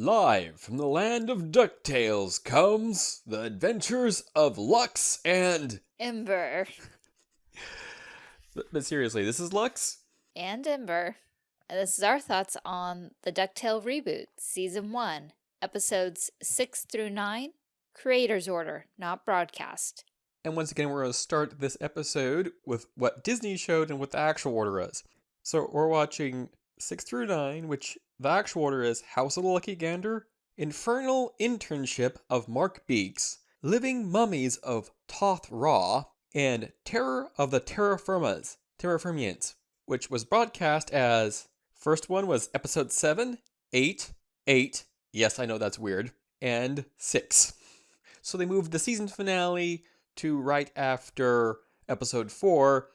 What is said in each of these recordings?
Live from the land of DuckTales comes the adventures of Lux and. Ember. But, seriously, this is Lux? And Ember. And this is our thoughts on the DuckTale reboot, Season 1, Episodes 6 through 9, Creator's Order, not broadcast. And once again, we're going to start this episode with what Disney showed and what the actual order is. So we're watching 6 through 9, which the actual order is House of the Lucky Gander, Infernal Internship of Mark Beaks, Living Mummies of Toth Ra, and Terror of the Terra Firmas, Terra Firmians, which was broadcast as first one was episode 7, 8, 8, yes, I know that's weird, and 6. So they moved the season finale to right after episode 4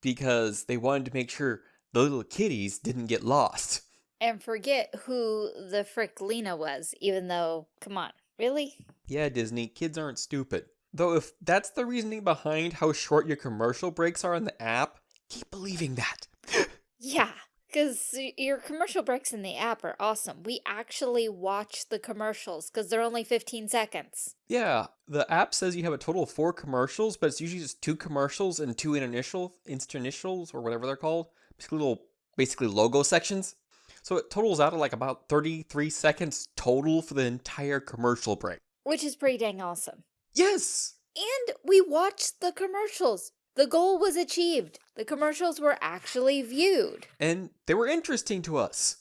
because they wanted to make sure the little kitties didn't get lost. And forget who the frick Lena was, even though, come on, really? Yeah, Disney, kids aren't stupid. Though if that's the reasoning behind how short your commercial breaks are in the app, keep believing that. Yeah, because your commercial breaks in the app are awesome. We actually watch the commercials because they're only 15 seconds. Yeah, the app says you have a total of four commercials, but it's usually just two commercials and two initial initials or whatever they're called. Basically little basically logo sections. So it totals out at like about 33 seconds total for the entire commercial break. Which is pretty dang awesome. Yes! And we watched the commercials. The goal was achieved. The commercials were actually viewed. And they were interesting to us.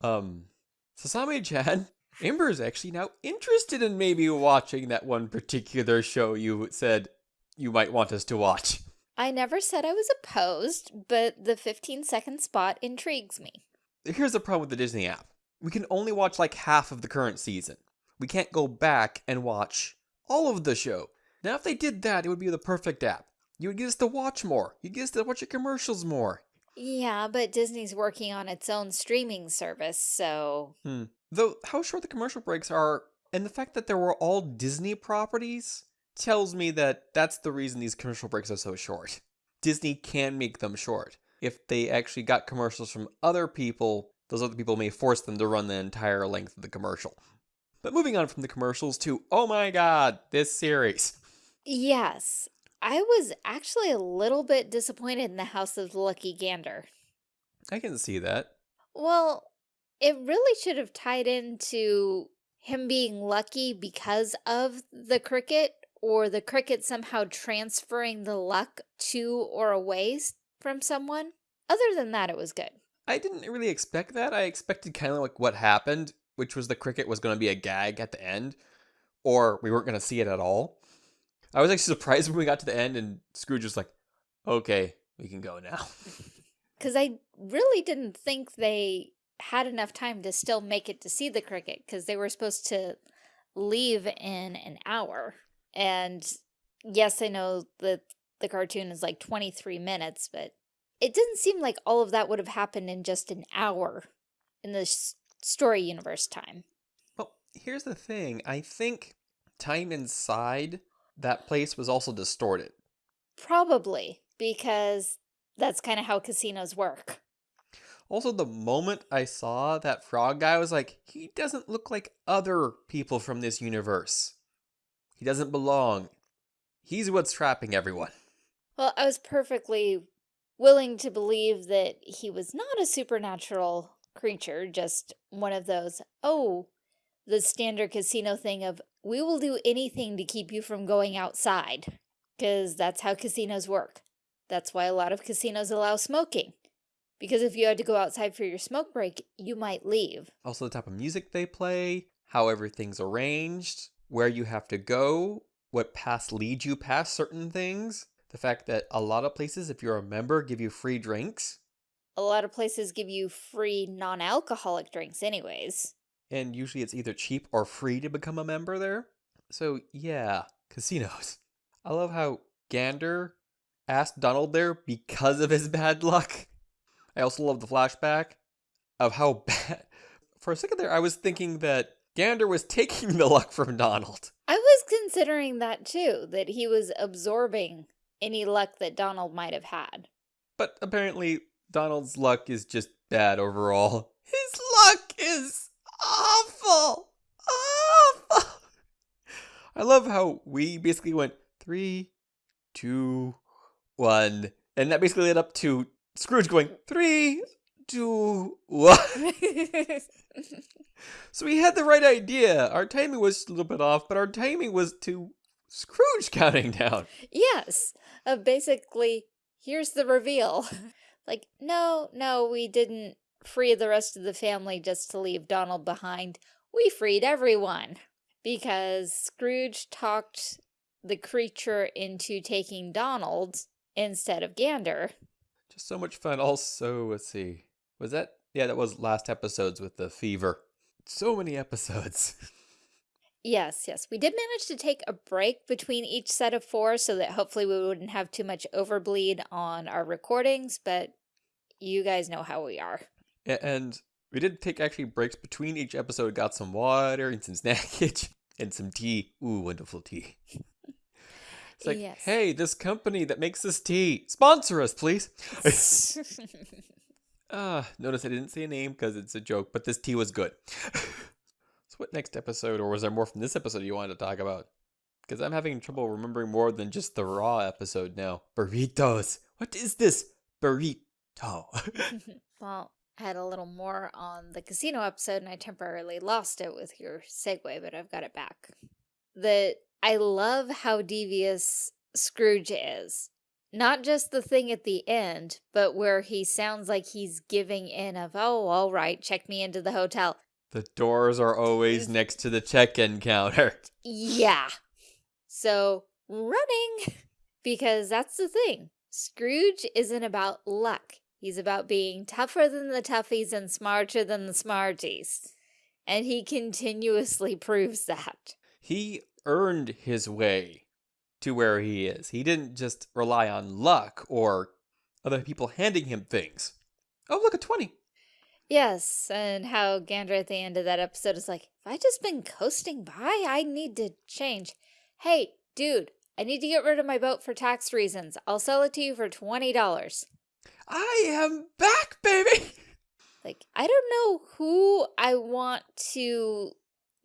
Um, Sasami-chan, Ember is actually now interested in maybe watching that one particular show you said you might want us to watch. I never said I was opposed, but the 15 second spot intrigues me. Here's the problem with the Disney app. We can only watch like half of the current season. We can't go back and watch all of the show. Now, if they did that, it would be the perfect app. You would get us to watch more. You'd get us to watch your commercials more. Yeah, but Disney's working on its own streaming service, so... Hmm. Though, how short the commercial breaks are, and the fact that they were all Disney properties, tells me that that's the reason these commercial breaks are so short. Disney can make them short. If they actually got commercials from other people, those other people may force them to run the entire length of the commercial. But moving on from the commercials to, oh my god, this series. Yes, I was actually a little bit disappointed in the House of the Lucky Gander. I can see that. Well, it really should have tied into him being lucky because of the cricket or the cricket somehow transferring the luck to or away from someone. Other than that, it was good. I didn't really expect that. I expected kind of like what happened, which was the cricket was going to be a gag at the end, or we weren't going to see it at all. I was actually surprised when we got to the end and Scrooge was like, okay, we can go now. Because I really didn't think they had enough time to still make it to see the cricket because they were supposed to leave in an hour. And yes, I know that the cartoon is like 23 minutes, but it didn't seem like all of that would have happened in just an hour in the story universe time. Well, here's the thing. I think time inside that place was also distorted. Probably, because that's kind of how casinos work. Also, the moment I saw that frog guy, I was like, he doesn't look like other people from this universe. He doesn't belong. He's what's trapping everyone. Well, I was perfectly willing to believe that he was not a supernatural creature, just one of those, oh, the standard casino thing of, we will do anything to keep you from going outside. Because that's how casinos work. That's why a lot of casinos allow smoking. Because if you had to go outside for your smoke break, you might leave. Also the type of music they play, how everything's arranged, where you have to go, what paths lead you past certain things. The fact that a lot of places, if you're a member, give you free drinks. A lot of places give you free non-alcoholic drinks anyways. And usually it's either cheap or free to become a member there. So yeah, casinos. I love how Gander asked Donald there because of his bad luck. I also love the flashback of how bad. For a second there, I was thinking that Gander was taking the luck from Donald. I was considering that too, that he was absorbing any luck that Donald might have had. But apparently, Donald's luck is just bad overall. His luck is awful. Awful. I love how we basically went three, two, one, and that basically led up to Scrooge going three, two, one. so we had the right idea. Our timing was a little bit off, but our timing was to Scrooge counting down. yes. Uh, basically, here's the reveal. like, no, no, we didn't free the rest of the family just to leave Donald behind. We freed everyone because Scrooge talked the creature into taking Donald instead of Gander. Just so much fun. Also, let's see. Was that? Yeah, that was last episodes with the fever. So many episodes. Yes, yes. We did manage to take a break between each set of four so that hopefully we wouldn't have too much overbleed on our recordings, but you guys know how we are. And we did take actually breaks between each episode, got some water and some snackage and some tea. Ooh, wonderful tea. It's like, Yes. hey, this company that makes this tea, sponsor us, please. Ah, notice I didn't say a name because it's a joke, but this tea was good. so, what next episode, or was there more from this episode you wanted to talk about? Because I'm having trouble remembering more than just the raw episode now. Burritos. What is this burrito? well, I had a little more on the casino episode and I temporarily lost it with your segue, but I've got it back. The I love how devious Scrooge is. Not just the thing at the end, but where he sounds like he's giving in of, oh, all right, check me into the hotel. the doors are always next to the check-in counter. Yeah. So, running. Because that's the thing. Scrooge isn't about luck. He's about being tougher than the toughies and smarter than the smarties. And he continuously proves that. He earned his way to where he is. He didn't just rely on luck or other people handing him things. Oh, look, a 20. Yes, and how Gander at the end of that episode is like, if I just been coasting by, I need to change. Hey, dude, I need to get rid of my boat for tax reasons. I'll sell it to you for $20. I am back, baby. Like, I don't know who I want to.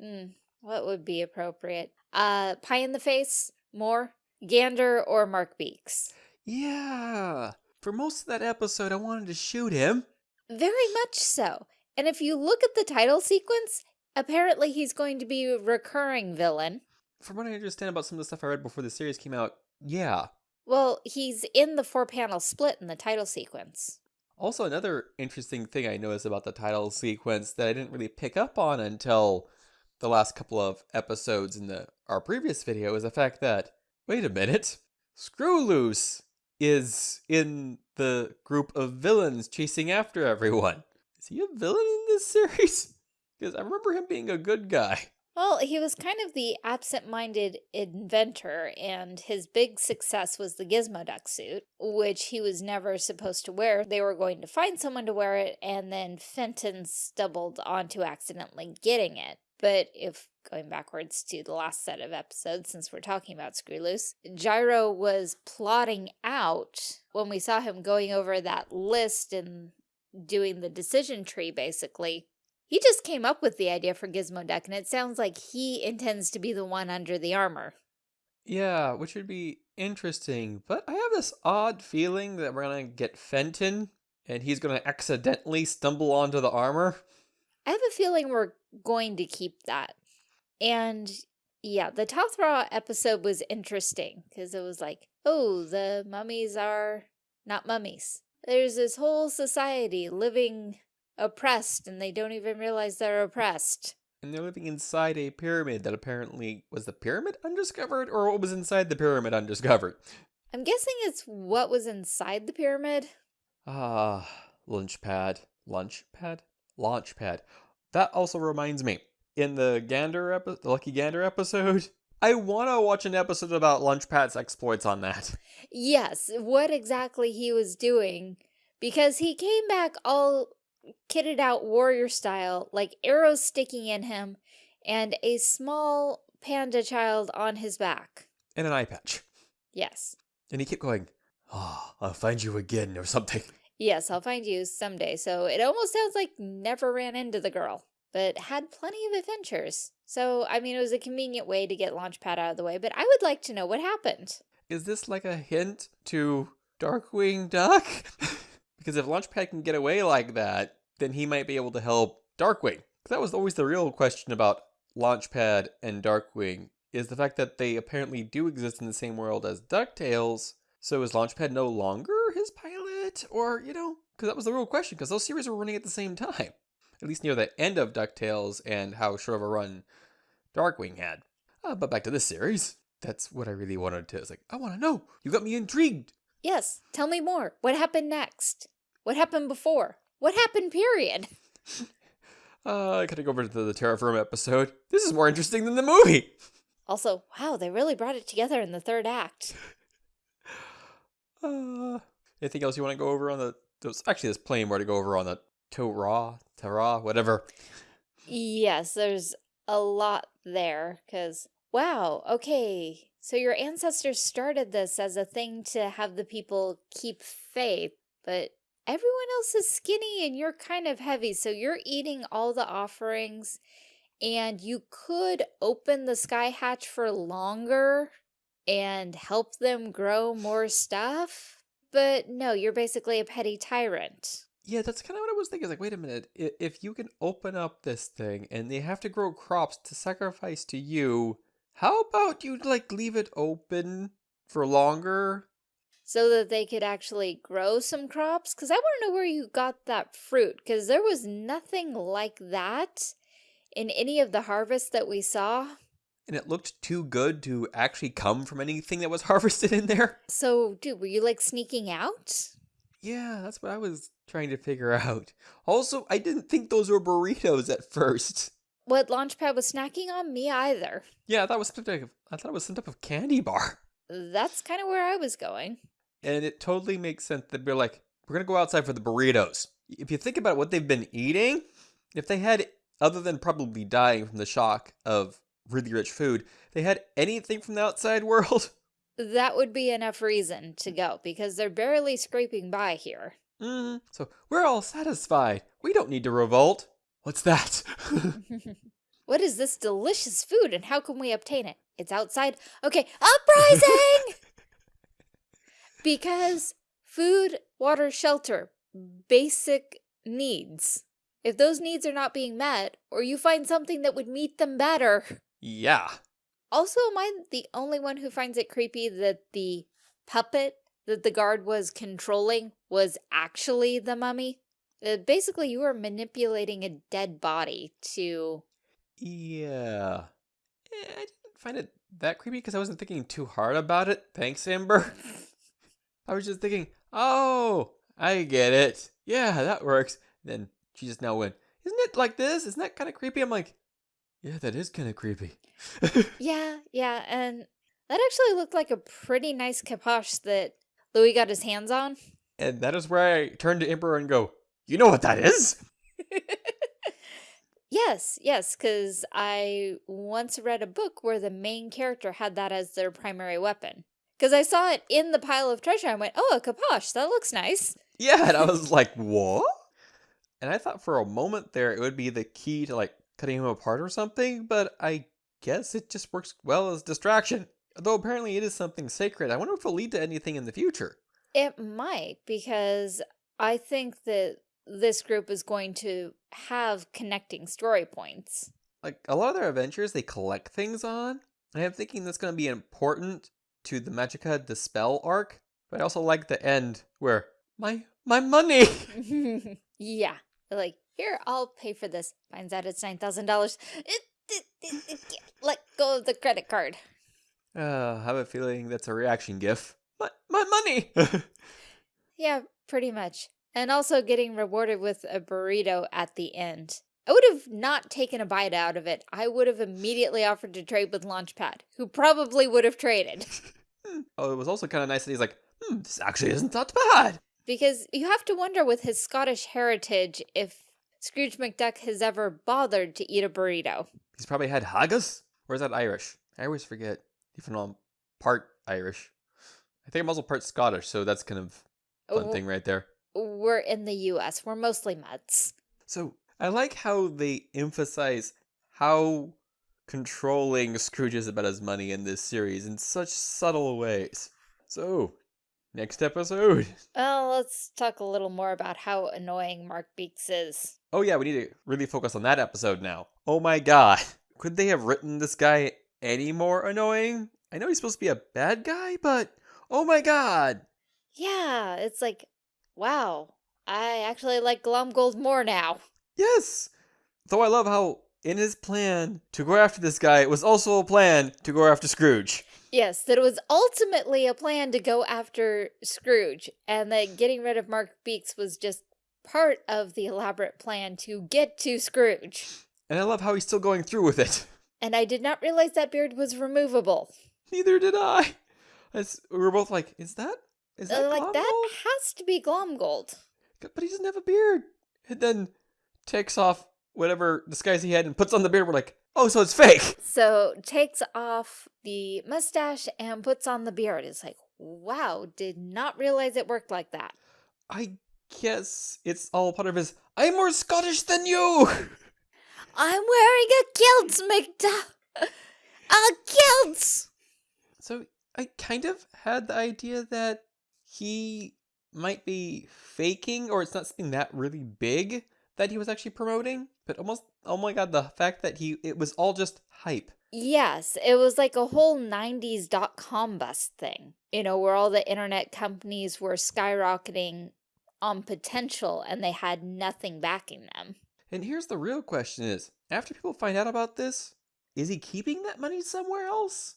Hmm, what would be appropriate? Uh, pie in the face, more Gander or Mark Beaks. Yeah. For most of that episode, I wanted to shoot him. Very much so. And if you look at the title sequence, apparently he's going to be a recurring villain. From what I understand about some of the stuff I read before the series came out, yeah. Well, he's in the four panel split in the title sequence. Also, another interesting thing I noticed about the title sequence that I didn't really pick up on until the last couple of episodes in the our previous video is the fact that wait a minute, Screw Loose is in the group of villains chasing after everyone. Is he a villain in this series? Because I remember him being a good guy. Well, he was kind of the absent-minded inventor, and his big success was the Gizmo duck suit, which he was never supposed to wear. They were going to find someone to wear it, and then Fenton stumbled onto accidentally getting it. But if going backwards to the last set of episodes, since we're talking about Screw Loose, Gyro was plotting out when we saw him going over that list and doing the decision tree, basically. He just came up with the idea for Gizmo Duck, and it sounds like he intends to be the one under the armor. Yeah, which would be interesting. But I have this odd feeling that we're going to get Fenton and he's going to accidentally stumble onto the armor. I have a feeling we're going to keep that. And yeah, the Tothra episode was interesting because it was like, oh, the mummies are not mummies. There's this whole society living oppressed and they don't even realize they're oppressed. And they're living inside a pyramid that apparently was the pyramid undiscovered or what was inside the pyramid undiscovered. I'm guessing it's what was inside the pyramid. Ah, lunch pad. Lunch pad? Launch pad. That also reminds me. In the Gander the Lucky Gander episode, I want to watch an episode about Launchpad's exploits on that. Yes, what exactly he was doing because he came back all kitted out warrior style, like arrows sticking in him and a small panda child on his back. And an eye patch. Yes. And he kept going, Oh, I'll find you again or something. Yes, I'll find you someday. So it almost sounds like never ran into the girl. but had plenty of adventures. So, I mean, it was a convenient way to get Launchpad out of the way, but I would like to know what happened. Is this like a hint to Darkwing Duck? because if Launchpad can get away like that, then he might be able to help Darkwing. That was always the real question about Launchpad and Darkwing, is the fact that they apparently do exist in the same world as DuckTales. So is Launchpad no longer his pilot? Or, you know, because that was the real question, because those series were running at the same time. At least near the end of DuckTales and how short of a run Darkwing had. Uh, but back to this series. That's what I really wanted to. It's like, I want to know. You got me intrigued. Yes, tell me more. What happened next? What happened before? What happened, period? Uh, I gotta go over to the Terra Firma episode. This is more interesting than the movie. Also, wow, they really brought it together in the third act. Uh, anything else you want to go over on the? There's actually there's plenty more to go over on the Torah, Torah, whatever. Yes, there's a lot there because wow, okay. So your ancestors started this as a thing to have the people keep faith, but everyone else is skinny and you're kind of heavy, so you're eating all the offerings and you could open the sky hatch for longer and help them grow more stuff. But no, you're basically a petty tyrant. Yeah, that's kind of what I was thinking. Like, wait a minute. If you can open up this thing and they have to grow crops to sacrifice to you, how about you, like, leave it open for longer? So that they could actually grow some crops? Because I want to know where you got that fruit. Because there was nothing like that in any of the harvests that we saw. And it looked too good to actually come from anything that was harvested in there. So, dude, were you like sneaking out? Yeah, that's what I was trying to figure out. Also, I didn't think those were burritos at first. What Launchpad was snacking on? Me either. Yeah, I thought it was some type of, I thought it was some type of candy bar. That's kind of where I was going. And it totally makes sense that they're like, we're going to go outside for the burritos. If you think about what they've been eating, if they had, other than probably dying from the shock of really rich food, they had anything from the outside world, that would be enough reason to go because they're barely scraping by here. Mm, so we're all satisfied. We don't need to revolt. What's that? what is this delicious food and how can we obtain it? It's outside. Okay, uprising! because food, water, shelter, basic needs. If those needs are not being met, or you find something that would meet them better. Yeah. Also, am I the only one who finds it creepy that the puppet that the guard was controlling was actually the mummy? Uh, basically, you were manipulating a dead body to... Yeah. Eh, I didn't find it that creepy because I wasn't thinking too hard about it. Thanks, Amber. I was just thinking, oh, I get it. Yeah, that works. then she just now went, isn't it like this? Isn't that kind of creepy? I'm like, yeah, that is kind of creepy. yeah, yeah, and that actually looked like a pretty nice khopesh that Louis got his hands on. And that is where I turn to Emperor and go, you know what that is? yes, yes, because I once read a book where the main character had that as their primary weapon. Because I saw it in the pile of treasure and went, oh, a khopesh, that looks nice. Yeah, and I was like, what? And I thought for a moment there it would be the key to like cutting him apart or something, but I guess it just works well as distraction. Though apparently it is something sacred. I wonder if it'll lead to anything in the future. It might, because I think that this group is going to have connecting story points. Like, a lot of their adventures, they collect things on. And I'm thinking that's going to be important to the Magica De Spell arc. But I also like the end where, my, my money! yeah. Like, here, I'll pay for this. Finds out it's $9,000. Let go of the credit card. Uh, I have a feeling that's a reaction gif. My, my money! yeah, pretty much. And also getting rewarded with a burrito at the end. I would have not taken a bite out of it. I would have immediately offered to trade with Launchpad, who probably would have traded. oh, it was also kind of nice that he's like, hmm, this actually isn't that bad. Because you have to wonder with his Scottish heritage if Scrooge McDuck has ever bothered to eat a burrito. He's probably had haggis? Or is that Irish? I always forget, even though I'm part Irish. I think I'm also part Scottish, so that's kind of fun oh, thing right there. We're in the U.S. We're mostly Mets. So I like how they emphasize how controlling Scrooge is about his money in this series in such subtle ways. So, next episode. Well, let's talk a little more about how annoying Mark Beaks is. Oh, yeah, we need to really focus on that episode now. Oh my god. Could they have written this guy any more annoying? I know he's supposed to be a bad guy, but oh my god. Yeah, it's like, wow, I actually like Glomgold more now. Yes! Though I love how in his plan to go after this guy, it was also a plan to go after Scrooge. Yes, that it was ultimately a plan to go after Scrooge, and that getting rid of Mark Beaks was just part of the elaborate plan to get to Scrooge. And I love how he's still going through with it. And I did not realize that beard was removable. Neither did I. As we were both like, is that is that Uh, like, that has to be Glomgold. But he doesn't have a beard. And then takes off whatever disguise he had and puts on the beard. We're like, oh, so it's fake. So takes off the mustache and puts on the beard. It's like, wow, did not realize it worked like that. I guess it's all part of his. I'm more Scottish than you. I'm wearing a kilt, McDuff. A kilt. So I kind of had the idea that he might be faking, or it's not something that really big that he was actually promoting. But almost, oh my god, the fact that he it was all just hype. Yes, it was like a whole 90s dot com bust thing, you know, where all the internet companies were skyrocketing on potential and they had nothing backing them. And here's the real question: is after people find out about this, is he keeping that money somewhere else?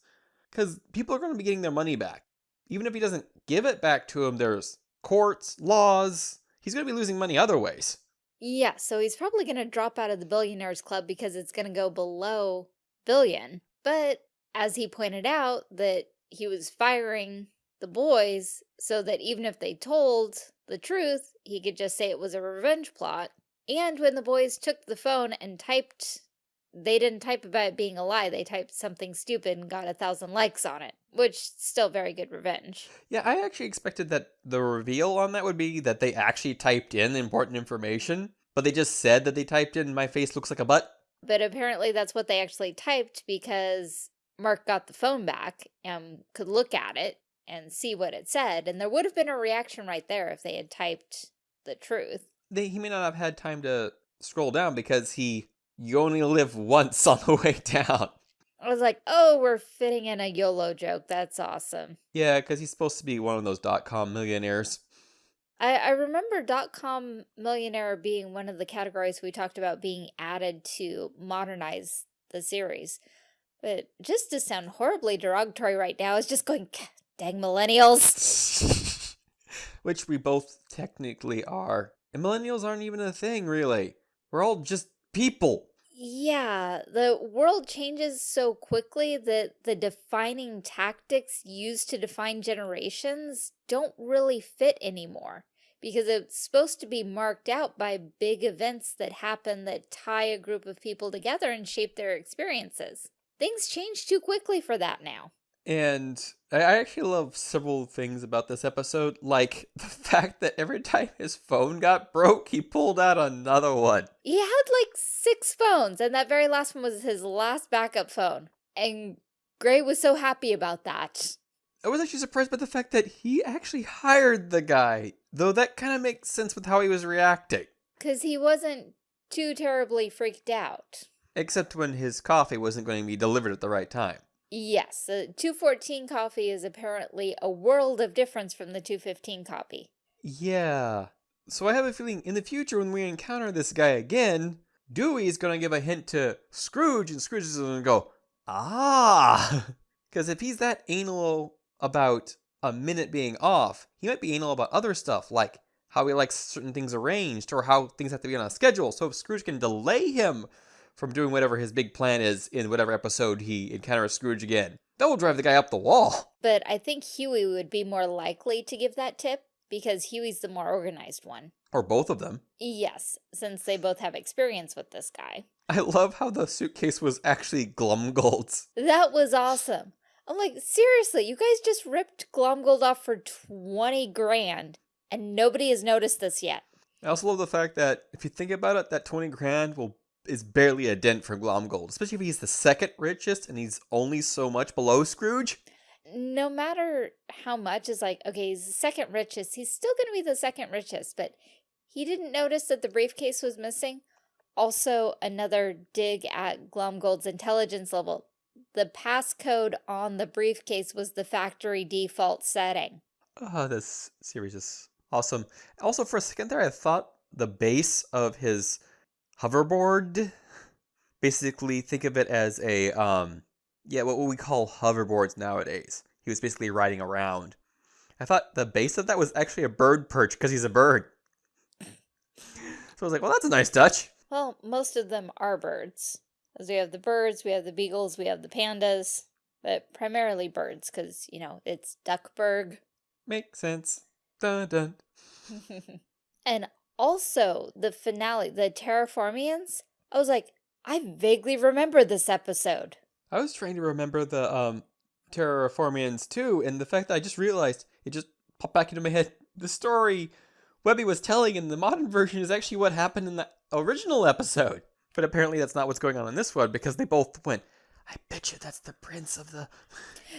Because people are going to be getting their money back, even if he doesn't give it back to them. There's courts, laws. He's going to be losing money other ways. Yeah, so he's probably going to drop out of the Billionaires Club because it's going to go below billion. But as he pointed out, that he was firing the boys so that even if they told the truth, he could just say it was a revenge plot. And when the boys took the phone and typed, they didn't type about it being a lie. They typed something stupid and got a thousand likes on it, which still very good revenge. Yeah, I actually expected that the reveal on that would be that they actually typed in important information, but they just said that they typed in "my face looks like a butt." But apparently that's what they actually typed because Mark got the phone back and could look at it and see what it said. And there would have been a reaction right there if they had typed the truth. They, he may not have had time to scroll down because he you only live once on the way down. I was like, oh, we're fitting in a YOLO joke. That's awesome. Yeah, because he's supposed to be one of those dot com millionaires. I, I remember dot com millionaire being one of the categories we talked about being added to modernize the series. But just to sound horribly derogatory right now is just going, dang millennials. Which we both technically are. And millennials aren't even a thing, really. We're all just people. Yeah, the world changes so quickly that the defining tactics used to define generations don't really fit anymore because it's supposed to be marked out by big events that happen that tie a group of people together and shape their experiences. Things change too quickly for that now. And I I actually love several things about this episode, like the fact that every time his phone got broke, he pulled out another one. He had like six phones, and that very last one was his last backup phone. And Gray was so happy about that. I was actually surprised by the fact that he actually hired the guy, though that kind of makes sense with how he was reacting. Because he wasn't too terribly freaked out. Except when his coffee wasn't going to be delivered at the right time. Yes, the 214 coffee is apparently a world of difference from the 215 copy. Yeah. So I have a feeling in the future when we encounter this guy again, Dewey's going to give a hint to Scrooge, and Scrooge is going to go, ah. Because if he's that anal about a minute being off, he might be anal about other stuff, like how he likes certain things arranged or how things have to be on a schedule. So if Scrooge can delay him from doing whatever his big plan is in whatever episode he encounters Scrooge again, that will drive the guy up the wall. But I think Huey would be more likely to give that tip because Huey's the more organized one. Or both of them. Yes, since they both have experience with this guy. I love how the suitcase was actually Glomgold's. That was awesome. I'm like, seriously, you guys just ripped Glomgold off for 20 grand and nobody has noticed this yet. I also love the fact that if you think about it, that 20 grand will is barely a dent for Glomgold, especially if he's the second richest and he's only so much below Scrooge. No matter how much is like, okay, he's the second richest, he's still going to be the second richest, but he didn't notice that the briefcase was missing. Also, another dig at Glomgold's intelligence level. The passcode on the briefcase was the factory default setting. Oh, this series is awesome. Also, for a second there, I thought the base of his hoverboard, basically think of it as a, um, yeah, what we call hoverboards nowadays. He was basically riding around. I thought the base of that was actually a bird perch because he's a bird. So I was like, well, that's a nice touch. Well, most of them are birds. As we have the birds, we have the beagles, we have the pandas, but primarily birds because, you know, it's Duckburg. Makes sense. Dun dun. and also the finale, the Terraformians, I was like, I vaguely remember this episode. I was trying to remember the um Terraformians too, and the fact that I just realized it just popped back into my head. The story Webby was telling in the modern version is actually what happened in the original episode. But apparently that's not what's going on in this one because they both went, I bet you that's the prince of the...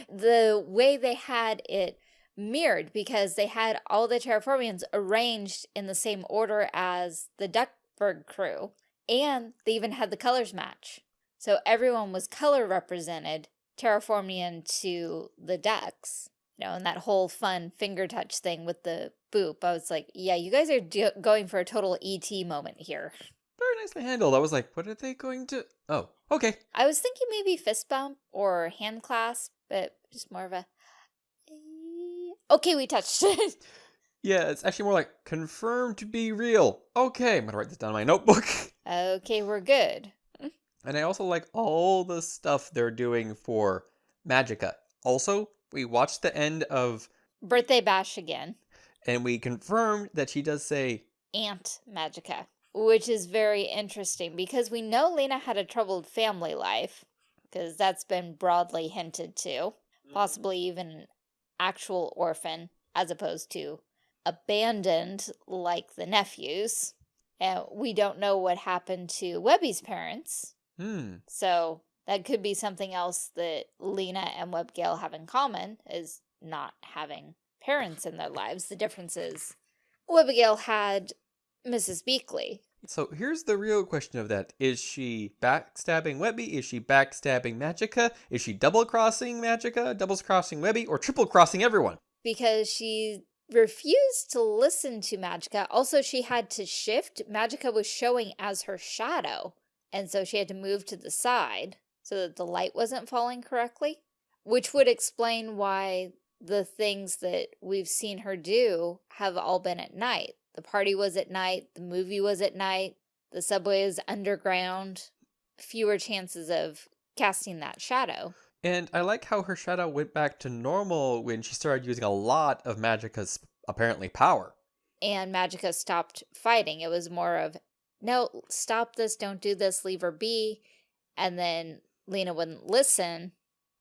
The way they had it mirrored because they had all the Terraformians arranged in the same order as the Duckburg crew. And they even had the colors match. So everyone was color represented, Terraformian to the ducks. You know, and that whole fun finger touch thing with the boop. I was like, yeah, you guys are going for a total ET moment here. Very nicely handled. I was like, what are they going to... Oh, okay. I was thinking maybe fist bump or hand clasp, but just more of a... Eh, okay, we touched it. yeah, it's actually more like confirmed to be real. Okay, I'm going to write this down in my notebook. okay, we're good. and I also like all the stuff they're doing for Magica. Also, we watched the end of... Birthday Bash again and we confirmed that she does say Aunt Magica, which is very interesting because we know Lena had a troubled family life because that's been broadly hinted to, possibly even an actual orphan as opposed to abandoned like the nephews. And we don't know what happened to Webby's parents. Hmm. So that could be something else that Lena and Webbigail have in common is not having parents in their lives. The difference is Webbigail had Mrs. Beakley. So here's the real question of that. Is she backstabbing Webby? Is she backstabbing Magica? Is she double-crossing Magica, double-crossing Webby, or triple-crossing everyone? Because she refused to listen to Magica. Also, she had to shift. Magica was showing as her shadow. And so she had to move to the side so that the light wasn't falling correctly. Which would explain why the things that we've seen her do have all been at night. The party was at night, the movie was at night, the subway is underground, fewer chances of casting that shadow. And I like how her shadow went back to normal when she started using a lot of Magica's apparently power. And Magica stopped fighting. It was more of, no, stop this, don't do this, leave her be. And then Lena wouldn't listen,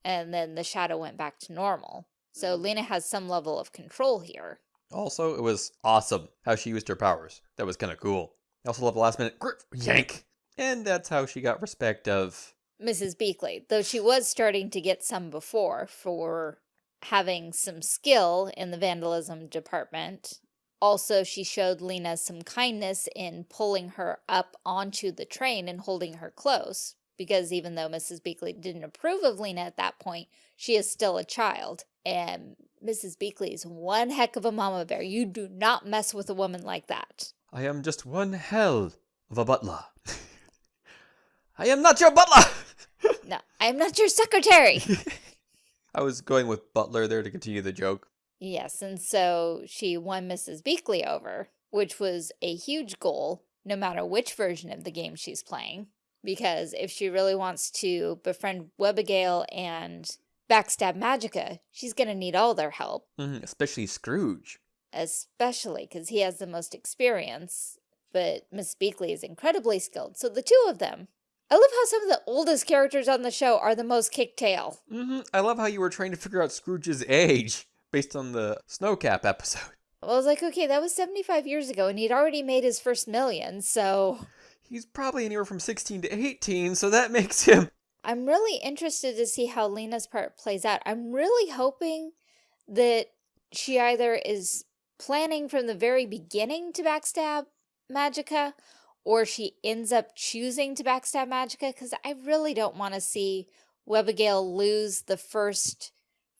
and then the shadow went back to normal. So mm-hmm. Lena has some level of control here. Also, it was awesome how she used her powers. That was kind of cool. I also love the last minute grip, yank. And that's how she got respect of Mrs. Beakley, though she was starting to get some before for having some skill in the vandalism department. Also, she showed Lena some kindness in pulling her up onto the train and holding her close, because even though Mrs. Beakley didn't approve of Lena at that point, she is still a child. And Mrs. Beakley is one heck of a mama bear. You do not mess with a woman like that. I am just one hell of a butler. I am not your butler! no, I am not your secretary. I was going with butler there to continue the joke. Yes, and so she won Mrs. Beakley over, which was a huge goal, no matter which version of the game she's playing. Because if she really wants to befriend Webbigail and backstab Magica, she's going to need all their help. Mm -hmm, especially Scrooge. Especially because he has the most experience, but Miss Beakley is incredibly skilled. So the two of them, I love how some of the oldest characters on the show are the most kick tail. Mm -hmm. I love how you were trying to figure out Scrooge's age based on the Snowcap episode. Well, I was like, okay, that was 75 years ago, and he'd already made his first million, so... He's probably anywhere from 16 to 18, so that makes him... I'm really interested to see how Lena's part plays out. I'm really hoping that she either is planning from the very beginning to backstab Magica, or she ends up choosing to backstab Magica, because I really don't want to see Webbigail lose the first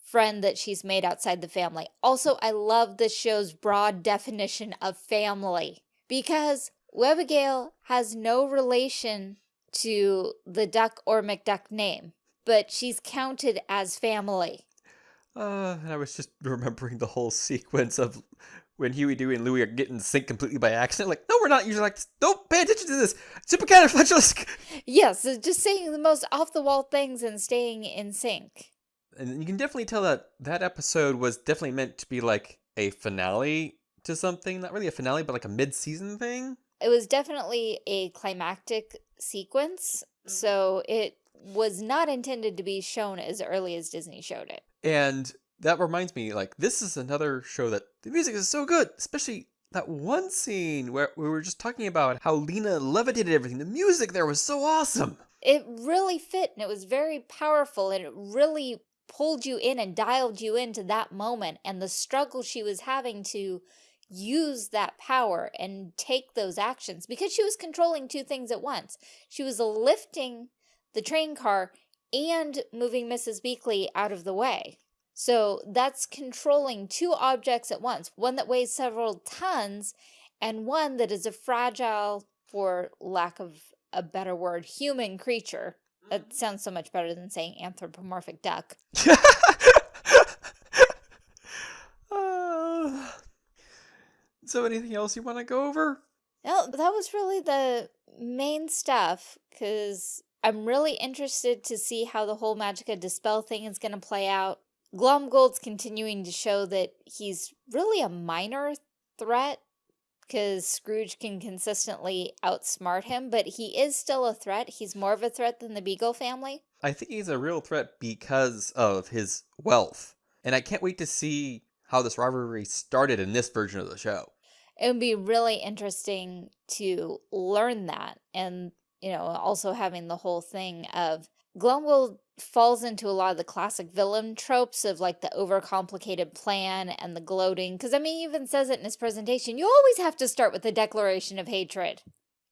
friend that she's made outside the family. Also, I love this show's broad definition of family because Webbigail has no relation to the Duck or McDuck name, but she's counted as family. Uh, I was just remembering the whole sequence of when Huey, Dewey, and Louie are getting synced completely by accident. Like, no, we're not usually like this. Don't pay attention to this. Supercalifragilistic. Yes, just saying the most off-the-wall things and staying in sync and you can definitely tell that that episode was definitely meant to be like a finale to something not really a finale but like a mid-season thing it was definitely a climactic sequence mm-hmm. so it was not intended to be shown as early as disney showed it. And that reminds me like this is another show that the music is so good especially that one scene where we were just talking about how lena levitated everything. The music there was so awesome. It really fit and it was very powerful and it really pulled you in and dialed you into that moment and the struggle she was having to use that power and take those actions because she was controlling two things at once. She was lifting the train car and moving Mrs. Beakley out of the way. So that's controlling two objects at once, one that weighs several tons and one that is a fragile, for lack of a better word, human creature That mm-hmm. sounds so much better than saying anthropomorphic duck. so anything else you want to go over? No, that was really the main stuff because I'm really interested to see how the whole Magica De Spell thing is going to play out. Glomgold's continuing to show that he's really a minor threat because Scrooge can consistently outsmart him, but he is still a threat. He's more of a threat than the Beagle family. I think he's a real threat because of his wealth. And I can't wait to see how this rivalry started in this version of the show. It would be really interesting to learn that. And, you know, also having the whole thing of Glomgold falls into a lot of the classic villain tropes of like the overcomplicated plan and the gloating. Because I mean, he even says it in his presentation. You always have to start with a declaration of hatred.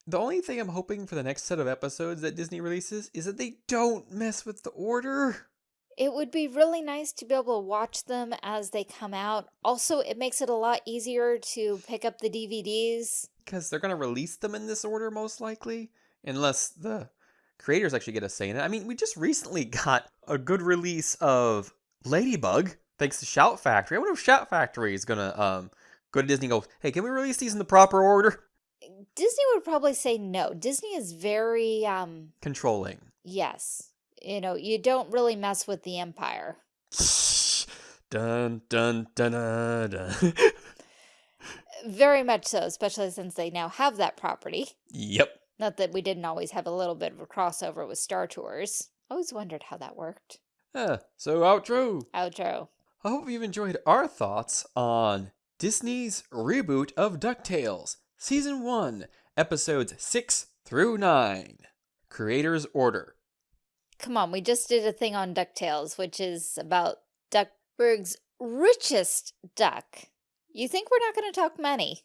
The only thing I'm hoping for the next set of episodes that Disney releases is that they don't mess with the order. It would be really nice to be able to watch them as they come out. Also, it makes it a lot easier to pick up the DVDs. Because they're going to release them in this order, most likely. Unless the creators actually get a say in it. I mean, we just recently got a good release of Ladybug, thanks to Shout Factory. I wonder if Shout Factory is gonna um go to Disney and go, hey, can we release these in the proper order? Disney would probably say no. Disney is very um controlling. Yes. You know, you don't really mess with the empire. dun dun dun dun. dun. very much so, especially since they now have that property. Yep. Not that we didn't always have a little bit of a crossover with Star Tours. Always wondered how that worked. Yeah, so outro. Outro. I hope you've enjoyed our thoughts on Disney's reboot of DuckTales, Season 1, Episodes 6 through 9. Creator's Order. Come on, we just did a thing on DuckTales, which is about Duckburg's richest duck. You think we're not going to talk money?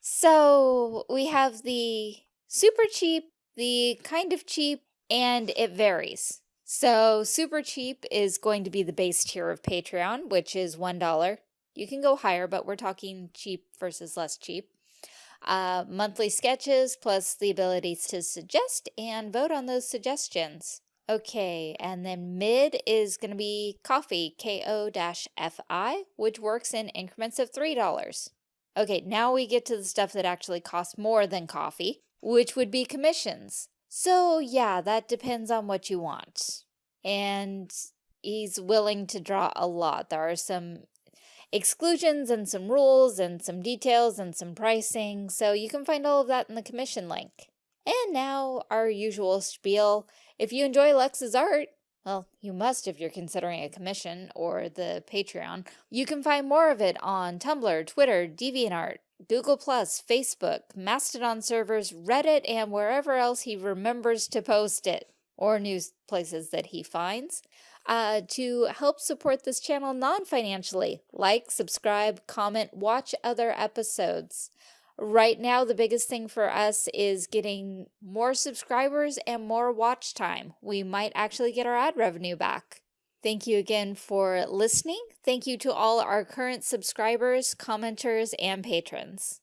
So we have the super cheap, the kind of cheap, and it varies. So super cheap is going to be the base tier of Patreon, which is $1. You can go higher, but we're talking cheap versus less cheap. Uh, monthly sketches plus the ability to suggest and vote on those suggestions. Okay, and then mid is going to be Ko-fi, K-O-F-I, which works in increments of $3. Okay, now we get to the stuff that actually costs more than coffee which would be commissions. So yeah, that depends on what you want. And he's willing to draw a lot. There are some exclusions and some rules and some details and some pricing, so you can find all of that in the commission link. And now our usual spiel. If you enjoy Lex's art, Well, you must if you're considering a commission or the Patreon. You can find more of it on Tumblr, Twitter, DeviantArt, Google+, Facebook, Mastodon servers, Reddit, and wherever else he remembers to post it, or news places that he finds. Uh, to help support this channel non-financially, like, subscribe, comment, watch other episodes. Right now, the biggest thing for us is getting more subscribers and more watch time. We might actually get our ad revenue back. Thank you again for listening. Thank you to all our current subscribers, commenters, and patrons.